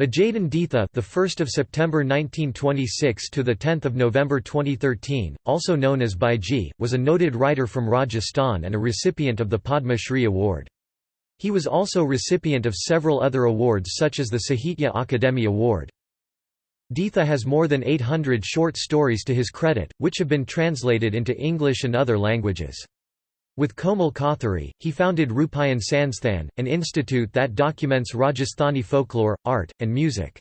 Vijayan Ditha, the 1st of September 1926 to the 10th of November 2013, also known as Baiji, was a noted writer from Rajasthan and a recipient of the Padma Shri Award. He was also recipient of several other awards such as the Sahitya Akademi Award. Ditha has more than 800 short stories to his credit, which have been translated into English and other languages. With Komal Kothari, he founded Rupayan Sansthan, an institute that documents Rajasthani folklore, art, and music.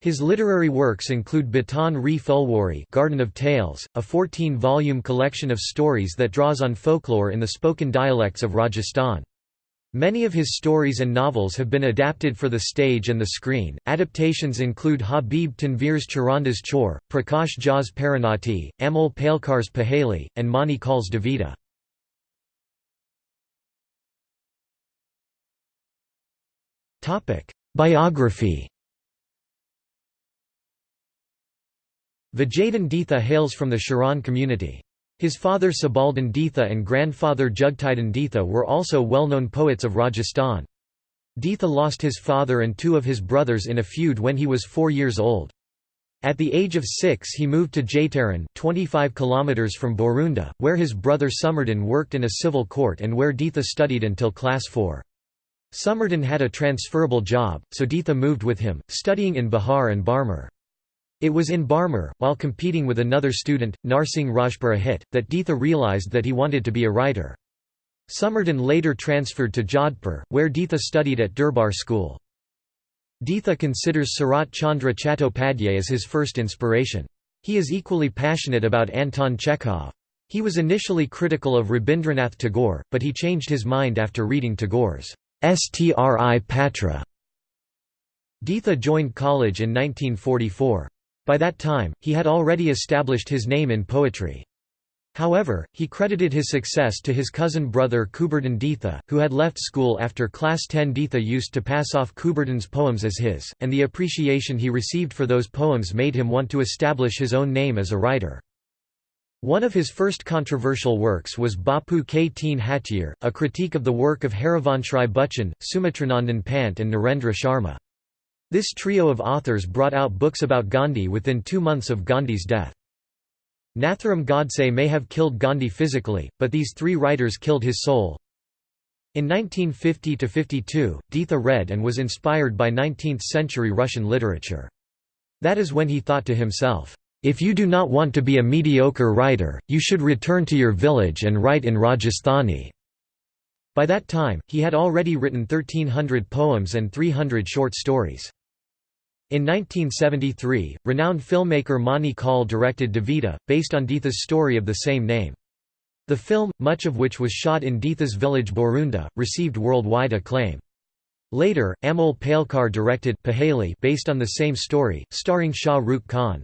His literary works include Batan Re Fulwari Garden of Tales, a 14-volume collection of stories that draws on folklore in the spoken dialects of Rajasthan. Many of his stories and novels have been adapted for the stage and the screen. Adaptations include Habib Tanvir's Charandas Chor, Prakash Jha's Parinati, Amol Palekar's Paheli, and Mani Kaul's Duvidha. Biography Vijayan Ditha hails from the Charan community. His father Sabaldan Ditha and grandfather Jugtidan Ditha were also well-known poets of Rajasthan. Ditha lost his father and two of his brothers in a feud when he was four years old. At the age of six he moved to Jaitaran 25 km from Borunda, where his brother Summerdan worked in a civil court and where Ditha studied until class 4. Summerdan had a transferable job, so Ditha moved with him, studying in Bihar and Barmer. It was in Barmer, while competing with another student, Narsingh Rajpurohit, that Ditha realised that he wanted to be a writer. Summerdan later transferred to Jodhpur, where Ditha studied at Durbar School. Ditha considers Sarat Chandra Chattopadhyay as his first inspiration. He is equally passionate about Anton Chekhov. He was initially critical of Rabindranath Tagore, but he changed his mind after reading Tagore's Stri Patra. Ditha joined college in 1944. By that time, he had already established his name in poetry. However, he credited his success to his cousin brother Kuberdin Ditha, who had left school after class 10 Ditha used to pass off Kuberdin's poems as his, and the appreciation he received for those poems made him want to establish his own name as a writer. One of his first controversial works was Bapu K Teen Hatiyar, a critique of the work of Harivanshrai Bachchan, Sumitranandan Pant and Narendra Sharma. This trio of authors brought out books about Gandhi within two months of Gandhi's death. Nathuram Godse may have killed Gandhi physically, but these three writers killed his soul. In 1950–52, Ditha read and was inspired by 19th-century Russian literature. That is when he thought to himself, if you do not want to be a mediocre writer, you should return to your village and write in Rajasthani." By that time, he had already written 1300 poems and 300 short stories. In 1973, renowned filmmaker Mani Kaul directed Duvidha, based on Ditha's story of the same name. The film, much of which was shot in Ditha's village Borunda, received worldwide acclaim. Later, Amol Palekar directed Paheli based on the same story, starring Shah Rukh Khan.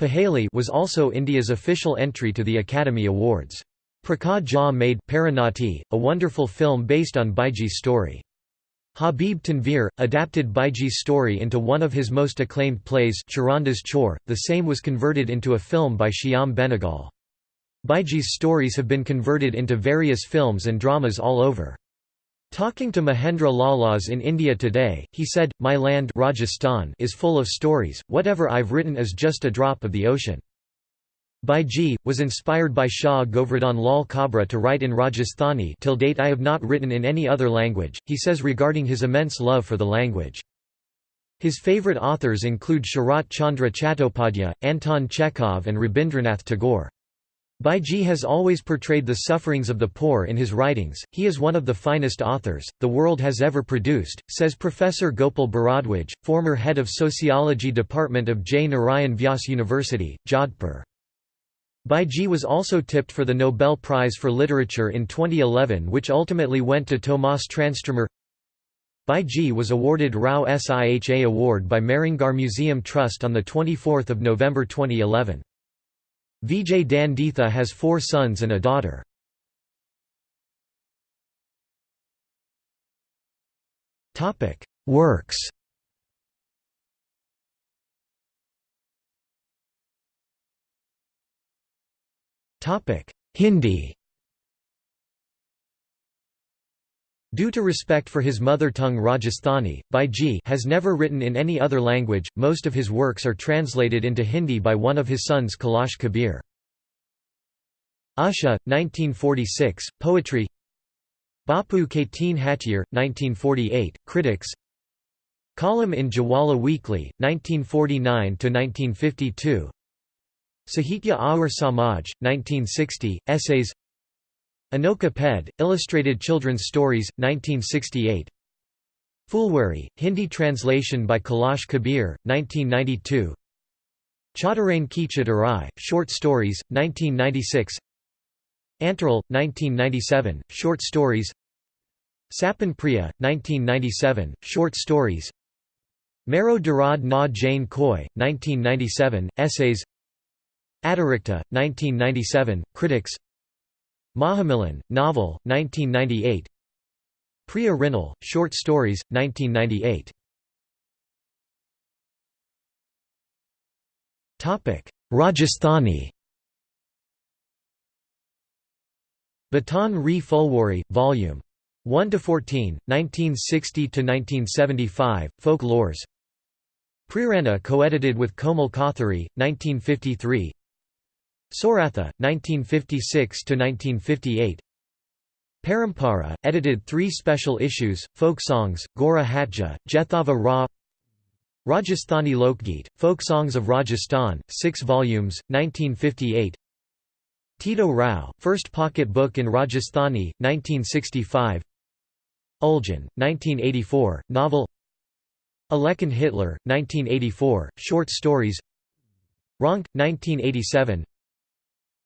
Paheli was also India's official entry to the Academy Awards. Prakash Jha made Parinati, a wonderful film based on Baiji's story. Habib Tanvir, adapted Baiji's story into one of his most acclaimed plays Charandas Chor, the same was converted into a film by Shyam Benegal. Baiji's stories have been converted into various films and dramas all over. Talking to Mahendra Lalas in India Today, he said, My land Rajasthan is full of stories, whatever I've written is just a drop of the ocean. Baiji, was inspired by Shah Govardhan Lal Kabra to write in Rajasthani till date I have not written in any other language, he says regarding his immense love for the language. His favourite authors include Sharat Chandra Chattopadhyay, Anton Chekhov and Rabindranath Tagore. Baiji has always portrayed the sufferings of the poor in his writings. He is one of the finest authors the world has ever produced, says Professor Gopal Bharadwaj, former head of Sociology Department of J. Narayan Vyas University, Jodhpur. Baiji was also tipped for the Nobel Prize for Literature in 2011 which ultimately went to Tomas Tranströmer. Baiji was awarded Rao Siha Award by Mehrangarh Museum Trust on 24 November 2011. Vijay Danditha has four sons and a daughter. Works Hindi Due to respect for his mother tongue Rajasthani, Baiji has never written in any other language, most of his works are translated into Hindi by one of his sons Kailash Kabir. Asha, 1946, Poetry Bapu Kateen Hattier, 1948, Critics Column in Jawala Weekly, 1949–1952 Sahitya Aur Samaj, 1960, Essays Anoka Ped, Illustrated Children's Stories, 1968 Fulwari, Hindi translation by Kailash Kabir, 1992 Chattarain Kichit Arai, Short Stories, 1996 Antaral, 1997, Short Stories. Sapan Priya, 1997, Short Stories. Mero Darad Na Jane Koi, 1997, Essays. Adirikta, 1997, Critics Mahamilan, Novel, 1998 Priya Rinal, Short Stories, 1998 Rajasthani. Batan Re Fulwari, Vol. 1 to 14, 1960 to 1975, Folklores. Prirana co-edited with Komal Kothari, 1953 Soratha, 1956–1958 Parampara, edited three special issues, folk songs, Gora Hatja, Jethava Ra Rajasthani Lokgeet, Folk Songs of Rajasthan, 6 volumes, 1958 Tito Rao, First Pocket Book in Rajasthani, 1965 Uljan, 1984, novel. Alekan Hitler, 1984, short stories. Ronk, 1987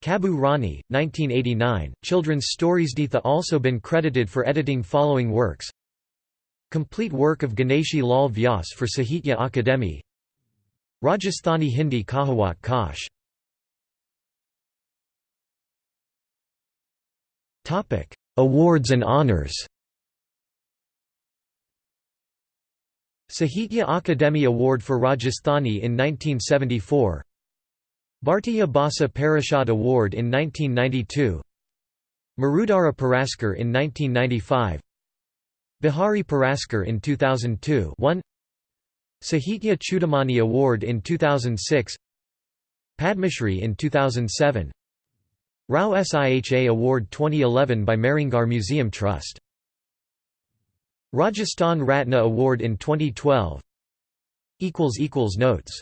Kabu Rani, 1989, children's stories Ditha also been credited for editing following works. Complete work of Ganeshi Lal Vyas for Sahitya Akademi. Rajasthani Hindi Kahawat Kash. Awards and honors. Sahitya Akademi Award for Rajasthani in 1974 Bhartiya Bhasa Parishad Award in 1992 Marudara Puraskar in 1995 Bihari Puraskar in 2002 1 Sahitya Chudamani Award in 2006 Padmashri in 2007 Rao Siha Award 2011 by Mehrangarh Museum Trust. Rajasthan Ratna Award in 2012 Notes